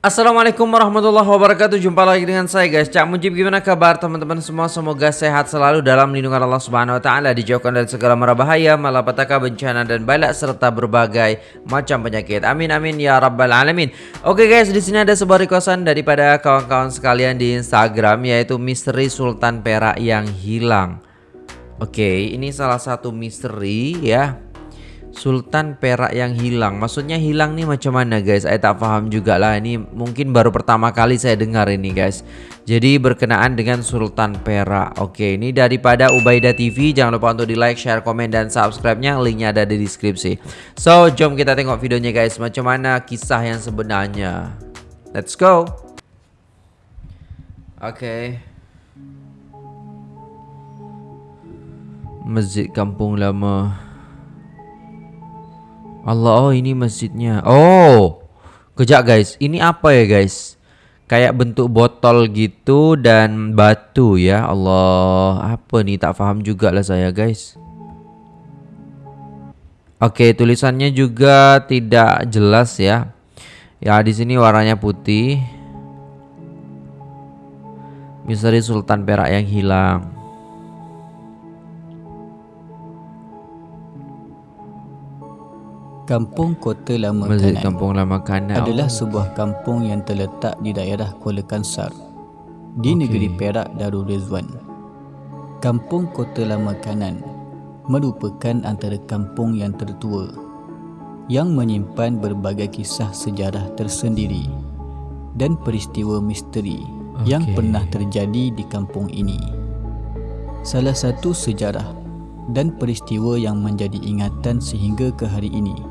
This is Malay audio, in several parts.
Assalamualaikum warahmatullahi wabarakatuh. Jumpa lagi dengan saya guys. Cak Mujib gimana kabar teman-teman semua? Semoga sehat selalu dalam lindungan Allah subhanahu wa ta'ala Dijauhkan dari segala mara bahaya Malapetaka bencana dan balak Serta berbagai macam penyakit. Amin amin ya rabbal alamin. Oke guys di sini ada sebuah requestan Daripada kawan-kawan sekalian di Instagram Yaitu misteri Sultan Perak yang hilang. Oke ini salah satu misteri ya Sultan perak yang hilang. Maksudnya hilang nih macam mana guys? Saya tak paham juga lah Ini mungkin baru pertama kali saya dengar ini guys. Jadi berkenaan dengan Sultan perak. Oke ini daripada Ubaidah TV Jangan lupa untuk di like, share, komen, dan subscribe-nya. Linknya ada di deskripsi. So jom kita tengok videonya guys. Macam mana kisah yang sebenarnya? Let's go. Oke. Masjid Kampung Lama Allah oh ini masjidnya. Oh Kejap guys. Ini apa ya guys? Kayak bentuk botol gitu Dan batu ya. Allah Apa nih? Tak faham juga lah saya guys. Oke tulisannya juga tidak jelas ya. Ya di sini warnanya putih. Misteri Sultan Perak yang hilang Kampung Kota Lama Masjid Kanan Kampung Lama Kanan adalah sebuah kampung yang terletak di daerah Kuala Kansar di Okey. negeri Perak Darul Rizwan. Kampung Kota Lama Kanan merupakan antara kampung yang tertua yang menyimpan berbagai kisah sejarah tersendiri dan peristiwa misteri yang Okey. pernah terjadi di kampung ini. Salah satu sejarah dan peristiwa yang menjadi ingatan sehingga ke hari ini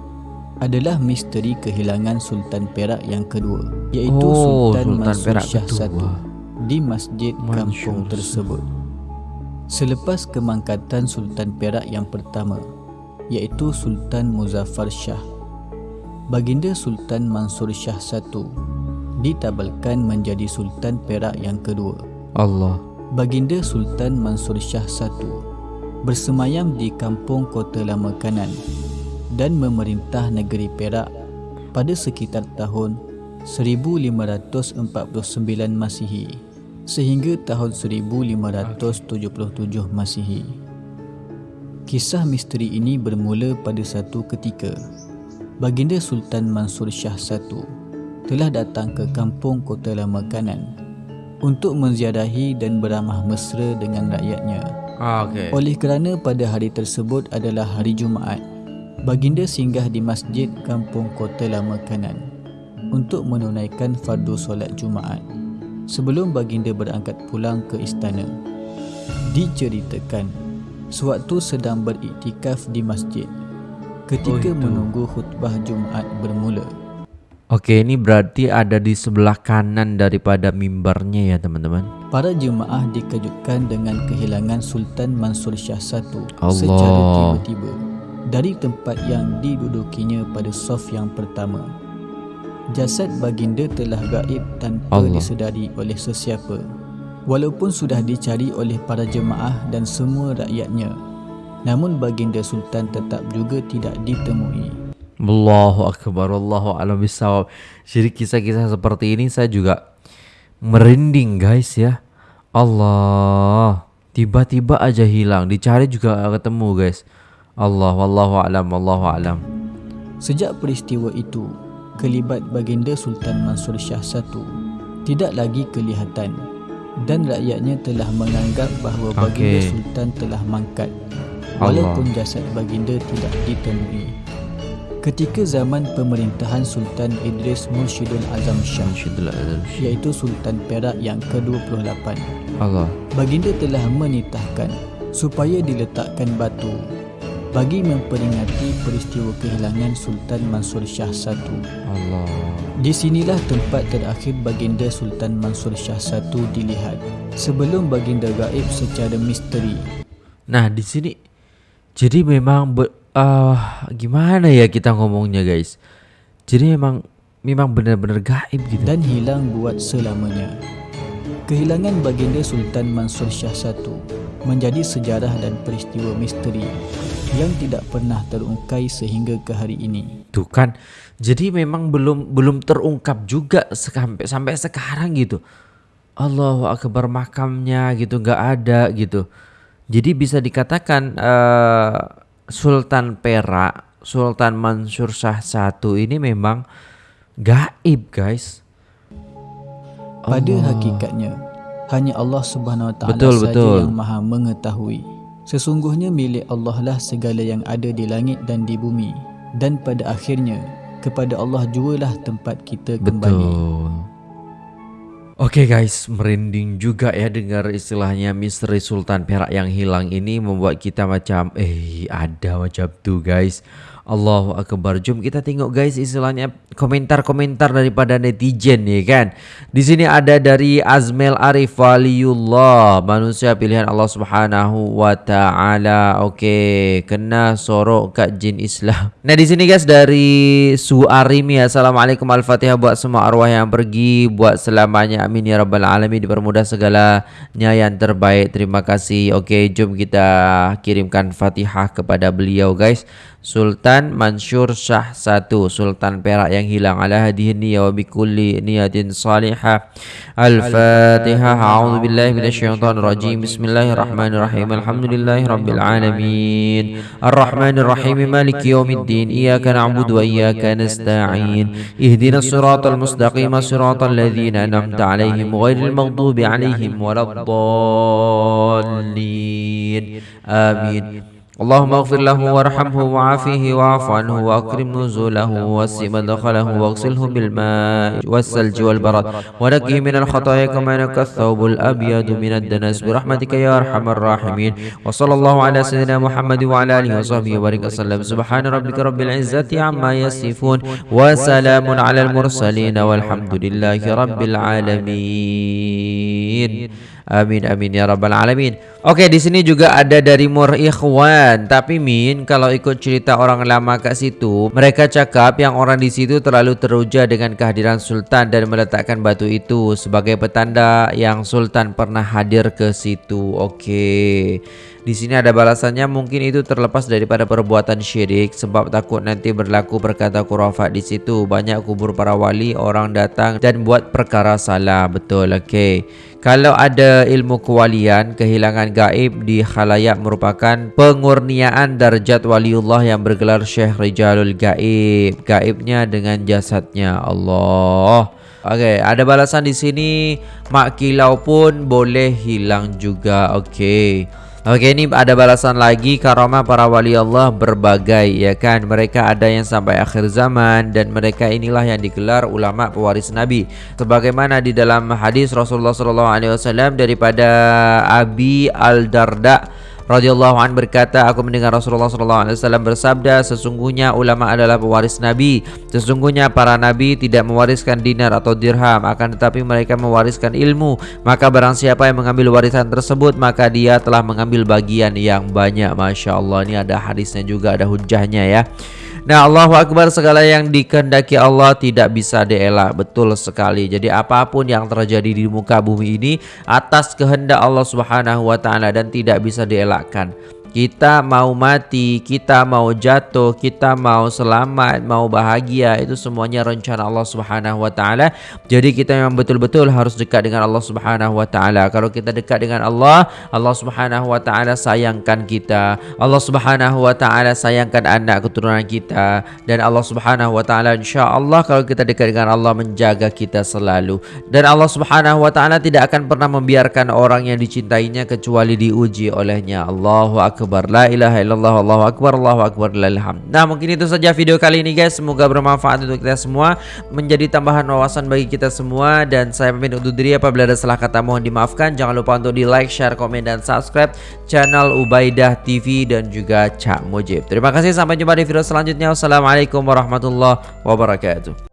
adalah misteri kehilangan Sultan Perak yang kedua iaitu Oh, Sultan, Sultan Mansur Perak Shah. I di masjid kampung Mansur tersebut. Selepas kemangkatan Sultan Perak yang pertama iaitu Sultan Muzaffar Shah, baginda Sultan Mansur Shah I ditabalkan menjadi Sultan Perak yang kedua. Allah Baginda Sultan Mansur Shah I bersemayam di kampung Kota Lama Kanan dan memerintah negeri Perak pada sekitar tahun 1549 Masihi sehingga tahun 1577 Masihi. Kisah misteri ini bermula pada satu ketika Baginda Sultan Mansur Shah I telah datang ke kampung Kota Lama Kanan untuk menziarahi dan beramah mesra dengan rakyatnya. ah, Okay Oleh kerana pada hari tersebut adalah hari Jumaat, baginda singgah di masjid kampung Kota Lama Kanan untuk menunaikan fardu solat Jumaat sebelum baginda berangkat pulang ke istana. Diceritakan, sewaktu sedang beriktikaf di masjid, ketika Oh, itu. menunggu khutbah Jumaat bermula, Oke, ini berarti ada di sebelah kanan daripada mimbarnya ya, teman-teman. Para jemaah dikejutkan dengan kehilangan Sultan Mansur Shah I Allah. secara tiba-tiba dari tempat yang didudukinya pada sof yang pertama. Jasad baginda telah gaib tanpa Allah. disedari oleh sesiapa. Walaupun sudah dicari oleh para jemaah dan semua rakyatnya, namun baginda Sultan tetap juga tidak ditemui. Allahu akbar, Allahu a'lam bisawab. Jadi kisah-kisah seperti ini saya juga merinding, guys ya. Allah, tiba-tiba aja hilang, dicari juga ketemu, guys. Allah wallahu a'lam, wallahu a'lam. Sejak peristiwa itu, kelibat baginda Sultan Mansur Shah I tidak lagi kelihatan dan rakyatnya telah menganggap bahawa baginda Okey. Sultan telah mangkat Allah. walaupun jasad baginda tidak ditemui. Ketika zaman pemerintahan Sultan Idris Mursyidul Azam Shah azam. iaitu Sultan Perak yang ke-28 Allah. baginda telah menitahkan supaya diletakkan batu bagi memperingati peristiwa kehilangan Sultan Mansur Shah I. Allah. Di sinilah tempat terakhir baginda Sultan Mansur Shah I dilihat sebelum baginda gaib secara misteri. Nah, di sini jadi memang be, ah, gimana ya kita ngomongnya, guys? Jadi memang memang benar-benar gaib gitu. dan hilang buat selamanya. Kehilangan baginda Sultan Mansur Shah I menjadi sejarah dan peristiwa misteri yang tidak pernah terungkai sehingga ke hari ini. Tuh kan. Jadi memang belum belum terungkap juga sampai sampai sekarang gitu. Allahu akbar makamnya gitu nggak ada gitu. Jadi bisa dikatakan uh, Sultan Perak, Sultan Mansur Shah satu ini memang gaib, guys. Pada Allah. hakikatnya hanya Allah Subhanahu Wa Taala saja betul. yang Maha mengetahui. Sesungguhnya milik Allah lah segala yang ada di langit dan di bumi dan pada akhirnya kepada Allah jualah tempat kita kembali. Betul. Okay guys, merinding juga ya dengar istilahnya misteri Sultan Perak yang hilang ini membuat kita macam eh ada macam tuh guys. Allahu Akbar. Jom kita tengok guys istilahnya komentar-komentar daripada netizen ya kan. Di sini ada dari Azmel Arif Waliullah, manusia pilihan Allah Subhanahu wa taala. Okey, kena sorok kat jin Islam. Nah, di sini guys dari Suarimi. Assalamualaikum Al-Fatihah buat semua arwah yang pergi, buat selamanya. Amin ya rabbal alamin dipermudah segalanya yang terbaik. Terima kasih. Okey, jom kita kirimkan Fatihah kepada beliau guys. Sultan Mansur Shah satu Sultan Perak yang hilang ala hadihi niyya wa bikulli niyatin salihah Al-Fatihah A'udhu billahi minasyaitan rajim Bismillahirrahmanirrahim Alhamdulillahi rabbil alamin Ar-Rahmanirrahim Maliki yawmiddin Iyaka na'budu wa iyaka nasta'in Ihdina siratal mustaqim Siratal ladhina anamta alaihim Ghairil maghdubi alaihim Waladdallin Amin اللهم اغفر له وارحمه وعافيه واعف عنه واكرم نزوله ووسع مدخله واغسله بالماء والثلج والبرد. ونقه من الخطايا كما ينقى الثوب الأبيض من الدنس. برحمتك يا أرحم الراحمين. وصلى الله على سيدنا محمد وعلى آله وصحبه وبارك وسلم. سبحان ربك رب العزة عما يصفون. وسلام على المرسلين والحمد لله رب العالمين. Amin amin ya rabbal alamin. Oke, di sini juga ada dari Mur Ikhwan. Tapi Min, kalau ikut cerita orang lama kat situ, mereka cakap yang orang di situ terlalu teruja dengan kehadiran sultan dan meletakkan batu itu sebagai petanda yang sultan pernah hadir ke situ. Oke. Di sini ada balasannya mungkin itu terlepas daripada perbuatan syirik sebab takut nanti berlaku perkata kurafat di situ. Banyak kubur para wali orang datang dan buat perkara salah. Betul, okey. Kalau ada ilmu kewalian, kehilangan gaib di khalayak merupakan pengurniaan darjat waliullah yang bergelar Syekh Rijalul Gaib. Gaibnya dengan jasadnya Allah. Okey, ada balasan di sini. Mak kilau pun boleh hilang juga. Okey. Okey ini ada balasan lagi. Karamah para wali Allah berbagai ya kan? Mereka ada yang sampai akhir zaman dan mereka inilah yang digelar ulama pewaris nabi. Sebagaimana di dalam hadis Rasulullah wasallam daripada Abi Al Darda radhiyallahu an berkata aku mendengar Rasulullah sallallahu alaihi wasallam bersabda sesungguhnya ulama adalah pewaris nabi. Sesungguhnya para nabi tidak mewariskan dinar atau dirham akan tetapi mereka mewariskan ilmu. Maka barang siapa yang mengambil warisan tersebut maka dia telah mengambil bagian yang banyak. masya-Allah ini ada hadisnya juga ada hujahnya ya Nah Allahu Akbar segala yang dikehendaki Allah tidak bisa dielak. Betul sekali. Jadi apapun yang terjadi di muka bumi ini Atas kehendak Allah Subhanahu Wa Taala Dan tidak bisa dielakkan kita mau mati, kita mau jatuh, kita mau selamat, mau bahagia itu semuanya rencana Allah Subhanahu wa taala. Jadi kita memang betul-betul harus dekat dengan Allah Subhanahu wa taala. Kalau kita dekat dengan Allah, Allah Subhanahu wa taala sayangkan kita. Allah Subhanahu wa taala sayangkan anak keturunan kita dan Allah Subhanahu wa taala insya-Allah kalau kita dekat dengan Allah menjaga kita selalu. Dan Allah Subhanahu wa taala tidak akan pernah membiarkan orang yang dicintainya kecuali diuji olehnya. Allahu akbar akbar. La ilaha illallah Allahu akbar Allahu akbar Lalhamd Nah mungkin itu saja video kali ini guys. Semoga bermanfaat untuk kita semua. Menjadi tambahan wawasan bagi kita semua. Dan saya pamit untuk diri Apabila ada salah kata mohon dimaafkan. Jangan lupa untuk di like, share, komen dan subscribe Channel Ubaidah TV Dan juga Cak Mujib. Terima kasih. Sampai jumpa di video selanjutnya. Wassalamualaikum warahmatullahi wabarakatuh